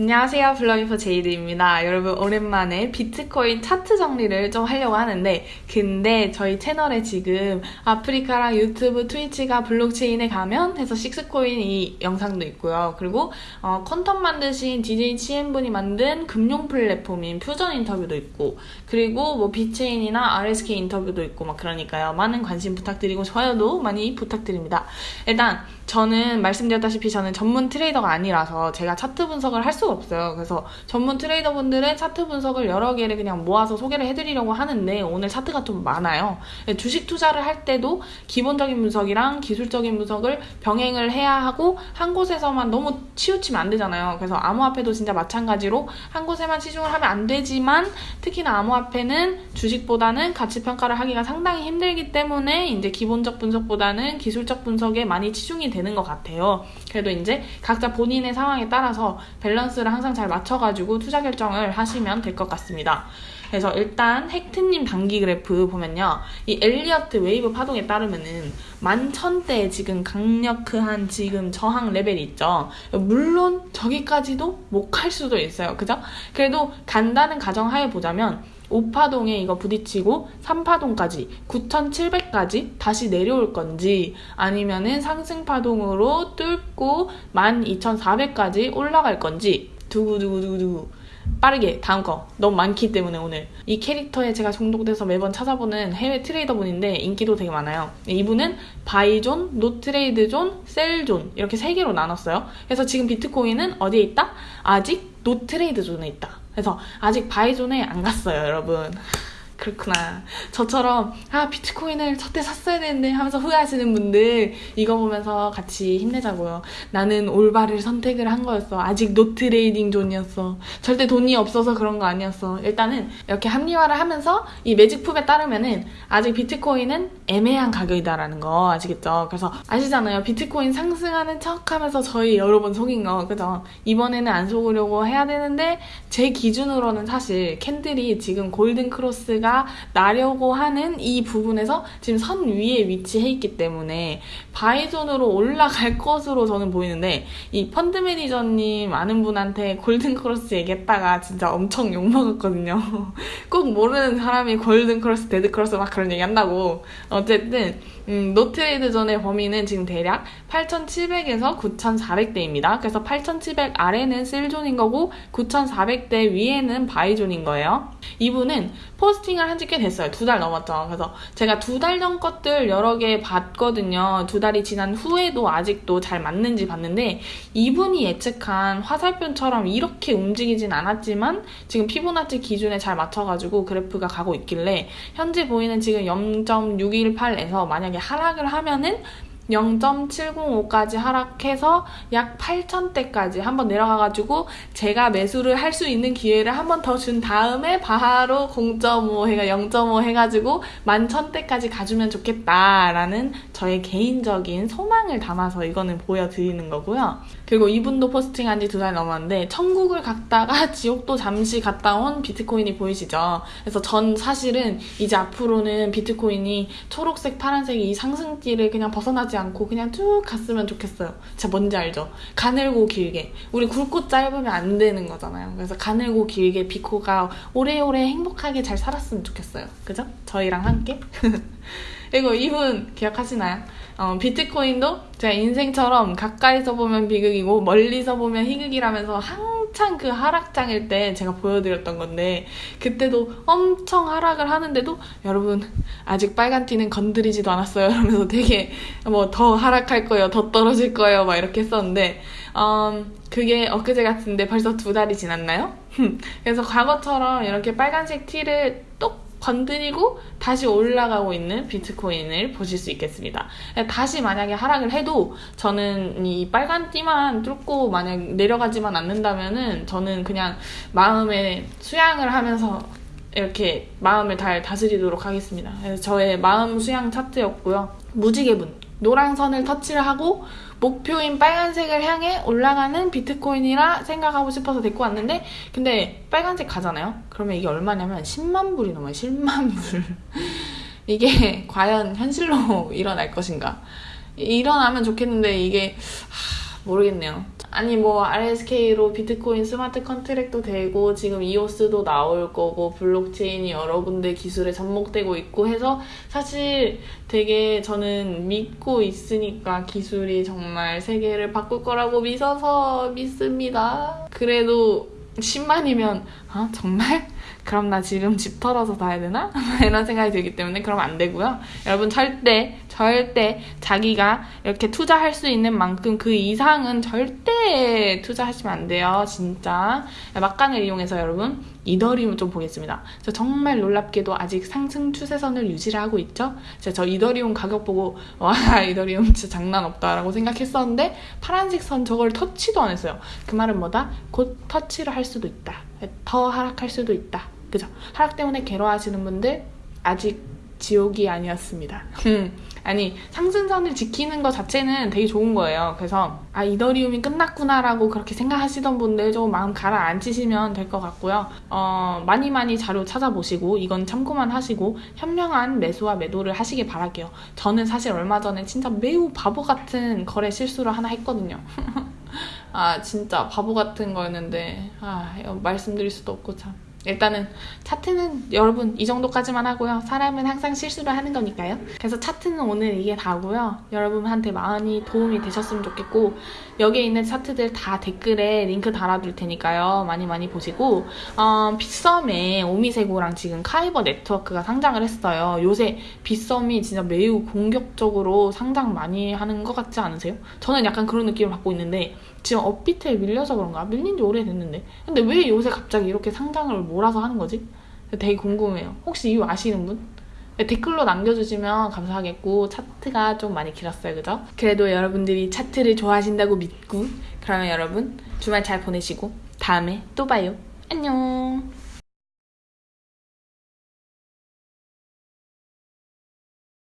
안녕하세요. 블러이퍼 제이드입니다. 여러분 오랜만에 비트코인 차트 정리를 좀 하려고 하는데 근데 저희 채널에 지금 아프리카랑 유튜브, 트위치가 블록체인에 가면 해서 식스코인 이 영상도 있고요. 그리고 어, 컨텐츠 만드신 DJ 치엔분이 만든 금융 플랫폼인 퓨전 인터뷰도 있고 그리고 뭐 비체인이나 RSK 인터뷰도 있고 막 그러니까요. 많은 관심 부탁드리고 좋아요도 많이 부탁드립니다. 일단 저는 말씀드렸다시피 저는 전문 트레이더가 아니라서 제가 차트 분석을 할 수가 없어요. 그래서 전문 트레이더분들은 차트 분석을 여러 개를 그냥 모아서 소개를 해드리려고 하는데 오늘 차트가 좀 많아요. 주식 투자를 할 때도 기본적인 분석이랑 기술적인 분석을 병행을 해야 하고 한 곳에서만 너무 치우치면 안 되잖아요. 그래서 암호화폐도 진짜 마찬가지로 한 곳에만 치중을 하면 안 되지만 특히나 암호화폐는 주식보다는 가치 평가를 하기가 상당히 힘들기 때문에 이제 기본적 분석보다는 기술적 분석에 많이 치중이 되는 것 같아요. 그래도 이제 각자 본인의 상황에 따라서 밸런스를 항상 잘 맞춰가지고 투자 결정을 하시면 될 것 같습니다. 그래서 일단 헥트님 단기 그래프 보면요. 이 Elliott wave 파동에 따르면은 만천대 지금 강력한 지금 저항 레벨이 있죠. 물론 저기까지도 못 갈 수도 있어요. 그죠? 그래도 간다는 가정하에 보자면 5파동에 이거 부딪히고 3파동까지 9,700까지 다시 내려올 건지 아니면은 상승파동으로 뚫고 12,400까지 올라갈 건지 두구두구두구두구. 빠르게 다음 거. 너무 많기 때문에 오늘. 이 캐릭터에 제가 중독돼서 매번 찾아보는 해외 트레이더분인데 인기도 되게 많아요. 이분은 바이존, 노트레이드존, 셀존 이렇게 세 개로 나눴어요. 그래서 지금 비트코인은 어디에 있다? 아직 no trade zone에 있다 그래서 아직 buy zone에 안 갔어요 여러분 그렇구나. 저처럼 아 비트코인을 저때 샀어야 되는데 하면서 후회하시는 분들 이거 보면서 같이 힘내자고요. 나는 올바른 선택을 한 거였어. 아직 no trading zone이었어. 절대 돈이 없어서 그런 거 아니었어. 일단은 이렇게 합리화를 하면서 이 매직품에 따르면은 아직 비트코인은 애매한 가격이다라는 거 아시겠죠? 그래서 아시잖아요. 비트코인 상승하는 척하면서 저희 여러 번 속인 거 그죠? 이번에는 안 속으려고 해야 되는데 제 기준으로는 사실 캔들이 지금 골든 크로스가 제가 나려고 하는 이 부분에서 지금 선 위에 위치해 있기 때문에 buy zone으로 올라갈 것으로 저는 보이는데 이 펀드 매니저님 아는 분한테 골든 크로스 얘기했다가 진짜 엄청 욕먹었거든요. 꼭 모르는 사람이 골든 크로스, 데드 크로스 막 그런 얘기 한다고. 어쨌든 음, no trade zone의 범위는 지금 대략 8,700에서 9,400대입니다. 그래서 8,700 아래는 sell zone인 거고 9,400대 위에는 buy zone인 거예요. 이분은 포스팅 을 한 지 꽤 됐어요. 두 달 넘었죠. 그래서 제가 두 달 전 것들 여러 개 봤거든요. 두 달이 지난 후에도 아직도 잘 맞는지 봤는데 이분이 예측한 화살표처럼 이렇게 움직이진 않았지만 지금 피보나치 기준에 잘 맞춰가지고 그래프가 가고 있길래 현재 보이는 지금 0.618에서 만약에 하락을 하면은 0.705까지 하락해서 약 8천대까지 한번 내려가가지고 제가 매수를 할 수 있는 기회를 한번 더 준 다음에 바로 0.5 해가 0.5 해가지고 11,000대까지 가주면 좋겠다라는 저의 개인적인 소망을 담아서 이거는 보여드리는 거고요. 그리고 이분도 포스팅한 지 두 달 넘었는데 천국을 갔다가 지옥도 잠시 갔다 온 비트코인이 보이시죠? 그래서 전 사실은 이제 앞으로는 비트코인이 초록색, 파란색 이 상승기를 그냥 벗어나지 않고 그냥 쭉 갔으면 좋겠어요. 진짜 뭔지 알죠? 가늘고 길게. 우리 굵고 짧으면 안 되는 거잖아요. 그래서 가늘고 길게 비코가 오래오래 행복하게 잘 살았으면 좋겠어요. 그죠? 저희랑 함께. 그리고 이분 기억하시나요? 어, 비트코인도 제 인생처럼 가까이서 보면 비극이고 멀리서 보면 희극이라면서 한창 그 하락장일 때 제가 보여드렸던 건데 그때도 엄청 하락을 하는데도 여러분 아직 빨간 티는 건드리지도 않았어요 이러면서 되게 뭐 더 하락할 거예요 더 떨어질 거예요 막 이렇게 했었는데 음, 그게 엊그제 같은데 벌써 두 달이 지났나요? 그래서 과거처럼 이렇게 빨간색 티를 똑 건드리고 다시 올라가고 있는 비트코인을 보실 수 있겠습니다. 다시 만약에 하락을 해도 저는 이 빨간 띠만 뚫고 만약 내려가지만 않는다면은 저는 그냥 마음에 수양을 하면서 이렇게 마음을 잘 다스리도록 하겠습니다. 저의 마음 수양 차트였고요. 무지개분 노란 선을 터치를 하고 목표인 빨간색을 향해 올라가는 비트코인이라 생각하고 싶어서 데리고 왔는데 근데 빨간색 가잖아요? 그러면 이게 얼마냐면 10만 불이 넘어요. 10만 불. 이게 과연 현실로 일어날 것인가? 일어나면 좋겠는데 이게 하, 모르겠네요. 아니 뭐 RSK로 비트코인 스마트 컨트랙도 되고 지금 이오스도 나올 거고 블록체인이 여러 군데 기술에 접목되고 있고 해서 사실 되게 저는 믿고 있으니까 기술이 정말 세계를 바꿀 거라고 믿어서 믿습니다. 그래도 10만이면 아 정말? 그럼 나 지금 집 털어서 사야 되나? 이런 생각이 들기 때문에 그럼 안 되고요. 여러분 절대 절대 자기가 이렇게 투자할 수 있는 만큼 그 이상은 절대 투자하시면 안 돼요. 진짜 막간을 이용해서 여러분 이더리움 좀 보겠습니다. 저 정말 놀랍게도 아직 상승 추세선을 유지를 하고 있죠. 제가 저 이더리움 가격 보고 와 이더리움 진짜 장난 없다라고 생각했었는데 파란색 선 저걸 터치도 안 했어요. 그 말은 뭐다? 곧 터치를 할 수도 있다. 더 하락할 수도 있다. 그죠? 하락 때문에 괴로워하시는 분들 아직 지옥이 아니었습니다. 아니 상승선을 지키는 것 자체는 되게 좋은 거예요. 그래서 아 이더리움이 끝났구나라고 그렇게 생각하시던 분들 좀 마음 가라앉히시면 될 것 같고요. 어, 많이 많이 자료 찾아보시고 이건 참고만 하시고 현명한 매수와 매도를 하시길 바랄게요. 저는 사실 얼마 전에 진짜 매우 바보 같은 거래 실수를 하나 했거든요. 아 진짜 바보 같은 거였는데 아 말씀드릴 수도 없고 참. 일단은 차트는 여러분 이 정도까지만 하고요. 사람은 항상 실수를 하는 거니까요. 그래서 차트는 오늘 이게 다고요. 여러분한테 많이 도움이 되셨으면 좋겠고 여기에 있는 차트들 다 댓글에 링크 달아둘 테니까요. 많이 많이 보시고 어, 빗썸에 오미세고랑 지금 카이버 네트워크가 상장을 했어요. 요새 빗썸이 진짜 매우 공격적으로 상장 많이 하는 것 같지 않으세요? 저는 약간 그런 느낌을 받고 있는데 지금 업비트에 밀려서 그런가? 밀린 지 오래됐는데 근데 왜 요새 갑자기 이렇게 상장을 몰아서 하는 거지? 되게 궁금해요. 혹시 이유 아시는 분? 댓글로 남겨주시면 감사하겠고 차트가 좀 많이 길었어요 그죠? 그래도 여러분들이 차트를 좋아하신다고 믿고 그러면 여러분 주말 잘 보내시고 다음에 또 봐요 안녕